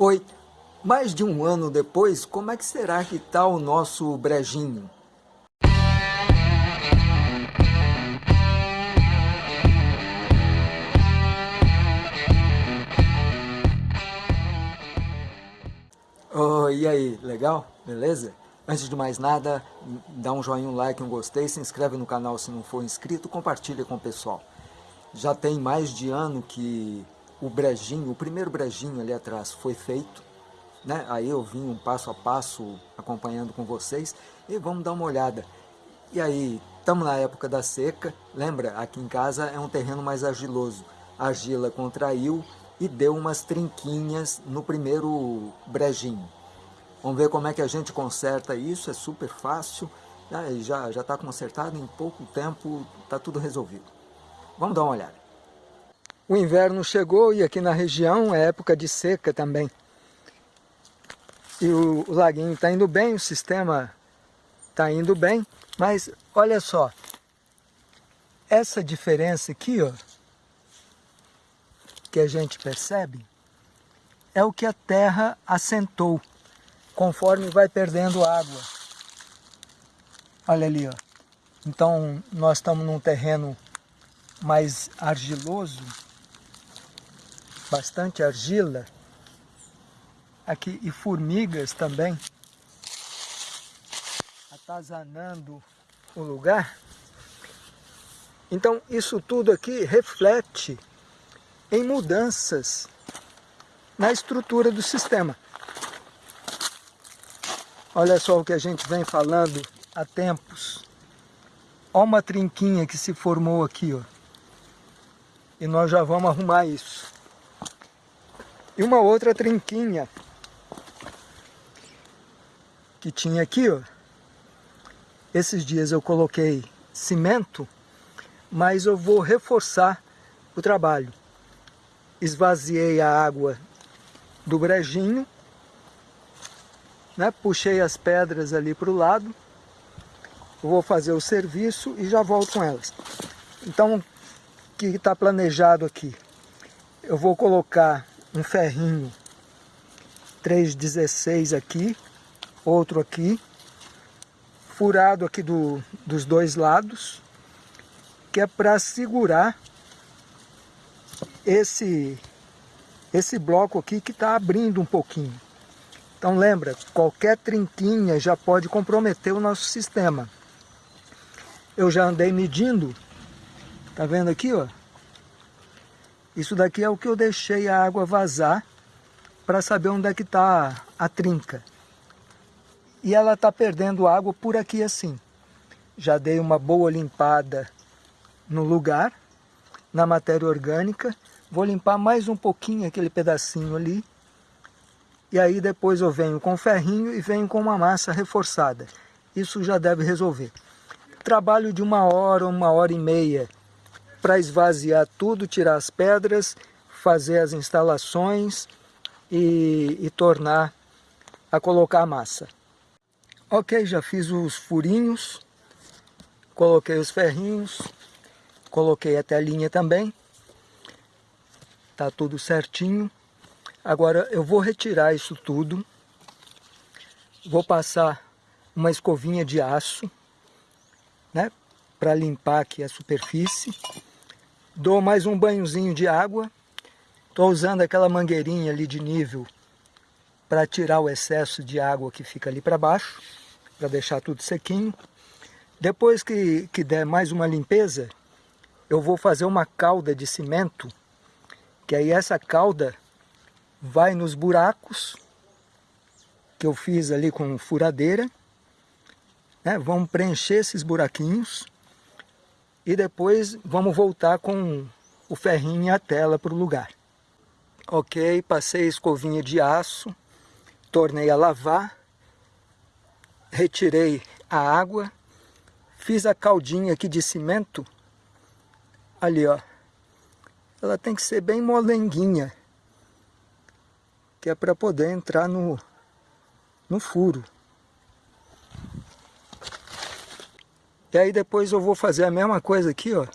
Oi, mais de um ano depois, como é que será que está o nosso brejinho? Oh, e aí, legal? Beleza? Antes de mais nada, dá um joinha, um like, um gostei, se inscreve no canal se não for inscrito, compartilha com o pessoal. Já tem mais de ano que o brejinho, o primeiro brejinho ali atrás foi feito, né? Aí eu vim um passo a passo acompanhando com vocês e vamos dar uma olhada. E aí, estamos na época da seca, lembra? Aqui em casa é um terreno mais argiloso. A argila contraiu e deu umas trinquinhas no primeiro brejinho. Vamos ver como é que a gente conserta isso, é super fácil, né? já está consertado, em pouco tempo está tudo resolvido. Vamos dar uma olhada. O inverno chegou e aqui na região é época de seca também. E o, o laguinho está indo bem, o sistema está indo bem, mas olha só, essa diferença aqui, ó, que a gente percebe, é o que a terra assentou, conforme vai perdendo água. Olha ali, ó. Então, nós estamos num terreno mais argiloso, bastante argila, aqui e formigas também, atazanando o lugar. Então isso tudo aqui reflete em mudanças na estrutura do sistema. Olha só o que a gente vem falando há tempos. Olha uma trinquinha que se formou aqui, ó. E nós já vamos arrumar isso. E uma outra trinquinha que tinha aqui, ó. Esses dias eu coloquei cimento, mas eu vou reforçar o trabalho. Esvaziei a água do brejinho, né? puxei as pedras ali para o lado, vou fazer o serviço e já volto com elas. Então, o que está planejado aqui? Eu vou colocar um ferrinho 316 aqui, outro aqui, furado aqui do, dos dois lados, que é para segurar esse, esse bloco aqui que está abrindo um pouquinho. Então lembra, qualquer trinquinha já pode comprometer o nosso sistema. Eu já andei medindo, tá vendo aqui, ó? Isso daqui é o que eu deixei a água vazar para saber onde é que está a trinca. E ela está perdendo água por aqui assim. Já dei uma boa limpada no lugar, na matéria orgânica. Vou limpar mais um pouquinho aquele pedacinho ali. E aí depois eu venho com ferrinho e venho com uma massa reforçada. Isso já deve resolver. Trabalho de uma hora, uma hora e meia para esvaziar tudo, tirar as pedras, fazer as instalações e, e tornar a colocar a massa. Ok, já fiz os furinhos, coloquei os ferrinhos, coloquei até a linha também, tá tudo certinho. Agora eu vou retirar isso tudo, vou passar uma escovinha de aço, né, para limpar aqui a superfície Dou mais um banhozinho de água. Estou usando aquela mangueirinha ali de nível para tirar o excesso de água que fica ali para baixo, para deixar tudo sequinho. Depois que, que der mais uma limpeza, eu vou fazer uma calda de cimento, que aí essa calda vai nos buracos que eu fiz ali com furadeira, né? vamos preencher esses buraquinhos e depois vamos voltar com o ferrinho e a tela para o lugar. Ok, passei a escovinha de aço, tornei a lavar, retirei a água, fiz a caldinha aqui de cimento, ali ó, ela tem que ser bem molenguinha, que é para poder entrar no, no furo. E aí depois eu vou fazer a mesma coisa aqui, ó.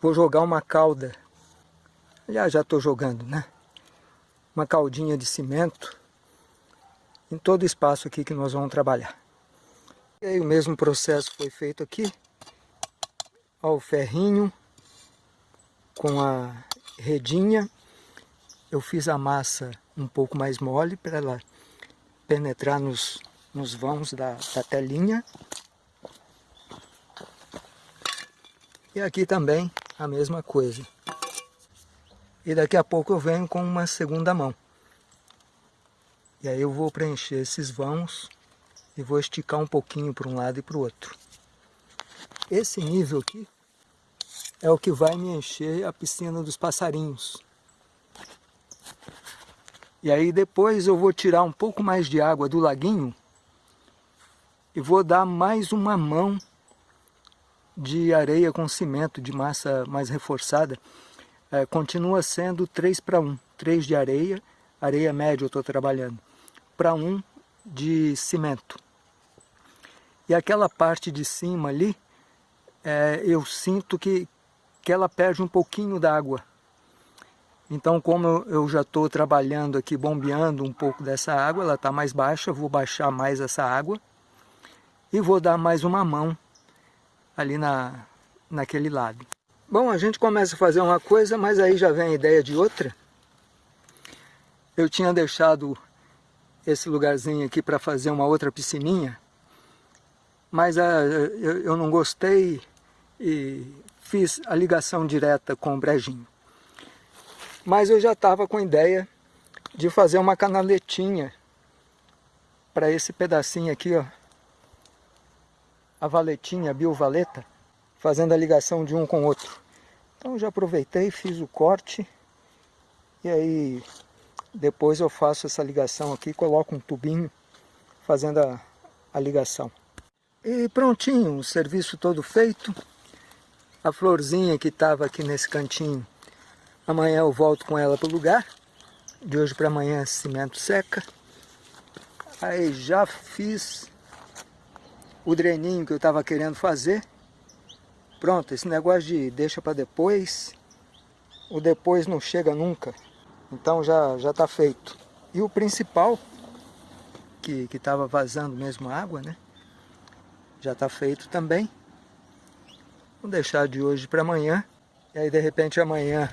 Vou jogar uma cauda. Já já estou jogando, né? uma caldinha de cimento em todo o espaço aqui que nós vamos trabalhar. E aí o mesmo processo foi feito aqui. Ó, o ferrinho com a redinha. Eu fiz a massa um pouco mais mole para ela penetrar nos, nos vãos da, da telinha. E aqui também a mesma coisa. E daqui a pouco eu venho com uma segunda mão. E aí eu vou preencher esses vãos e vou esticar um pouquinho para um lado e para o outro. Esse nível aqui é o que vai me encher a piscina dos passarinhos. E aí depois eu vou tirar um pouco mais de água do laguinho e vou dar mais uma mão de areia com cimento, de massa mais reforçada. É, continua sendo 3 para 1. 3 de areia, areia média eu estou trabalhando, para 1 de cimento. E aquela parte de cima ali, é, eu sinto que, que ela perde um pouquinho d'água. Então, como eu já estou trabalhando aqui, bombeando um pouco dessa água, ela está mais baixa, vou baixar mais essa água e vou dar mais uma mão ali na, naquele lado. Bom, a gente começa a fazer uma coisa, mas aí já vem a ideia de outra. Eu tinha deixado esse lugarzinho aqui para fazer uma outra piscininha, mas a, ah, eu, eu não gostei e fiz a ligação direta com o brejinho. Mas eu já estava com a ideia de fazer uma canaletinha para esse pedacinho aqui, ó. A valetinha, a biovaleta, fazendo a ligação de um com o outro. Então já aproveitei, fiz o corte e aí depois eu faço essa ligação aqui, coloco um tubinho fazendo a, a ligação. E prontinho, o serviço todo feito. A florzinha que estava aqui nesse cantinho, amanhã eu volto com ela para o lugar. De hoje para amanhã cimento seca. Aí já fiz o dreninho que eu estava querendo fazer. Pronto, esse negócio de deixa para depois, o depois não chega nunca. Então já já está feito. E o principal, que estava vazando mesmo água, né? já está feito também. Vou deixar de hoje para amanhã. E aí de repente amanhã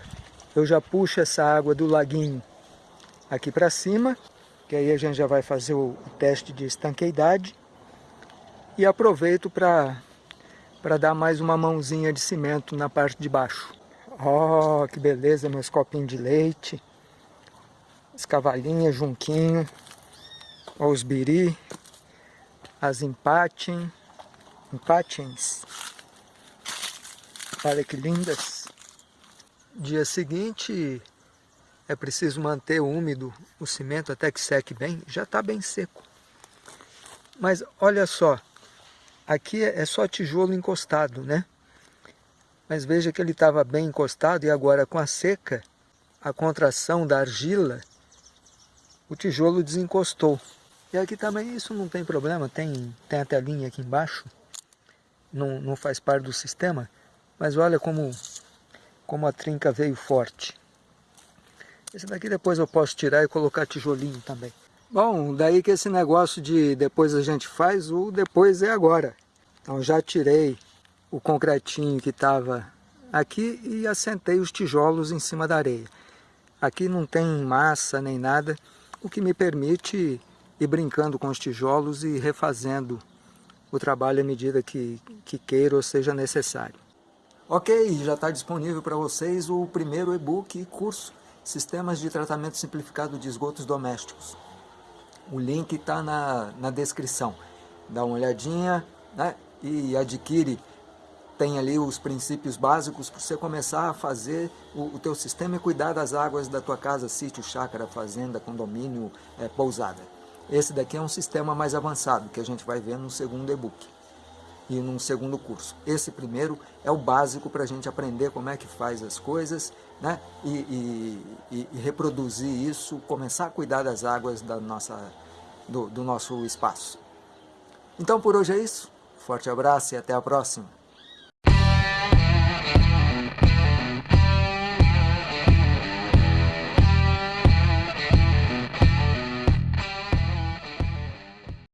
eu já puxo essa água do laguinho aqui para cima. Que aí a gente já vai fazer o, o teste de estanqueidade. E aproveito para para dar mais uma mãozinha de cimento na parte de baixo. Oh, que beleza, meus copinhos de leite. As cavalinhas, junquinho. Os biri. As empatem em patins. Olha que lindas. Dia seguinte é preciso manter úmido o cimento até que seque bem. Já está bem seco. Mas olha só, aqui é só tijolo encostado, né? Mas veja que ele estava bem encostado e agora com a seca, a contração da argila, o tijolo desencostou. E aqui também isso não tem problema, tem, tem a telinha aqui embaixo não, não faz parte do sistema, mas olha como, como a trinca veio forte. Esse daqui depois eu posso tirar e colocar tijolinho também. Bom, daí que esse negócio de depois a gente faz, o depois é agora. Então já tirei o concretinho que estava aqui e assentei os tijolos em cima da areia. Aqui não tem massa nem nada, o que me permite ir brincando com os tijolos e refazendo o trabalho à medida que, que queira ou seja necessário. Ok, já está disponível para vocês o primeiro e-book e curso Sistemas de Tratamento Simplificado de Esgotos Domésticos. O link está na, na descrição. Dá uma olhadinha né, e adquire. Tem ali os princípios básicos para você começar a fazer o, o teu sistema e cuidar das águas da tua casa, sítio, chácara, fazenda, condomínio, é, pousada. Esse daqui é um sistema mais avançado, que a gente vai ver no segundo e-book e num segundo curso. Esse primeiro é o básico para a gente aprender como é que faz as coisas né? E, e, e, reproduzir isso, começar a cuidar das águas da nossa, do, do nosso espaço. Então por hoje é isso. Forte abraço e até a próxima.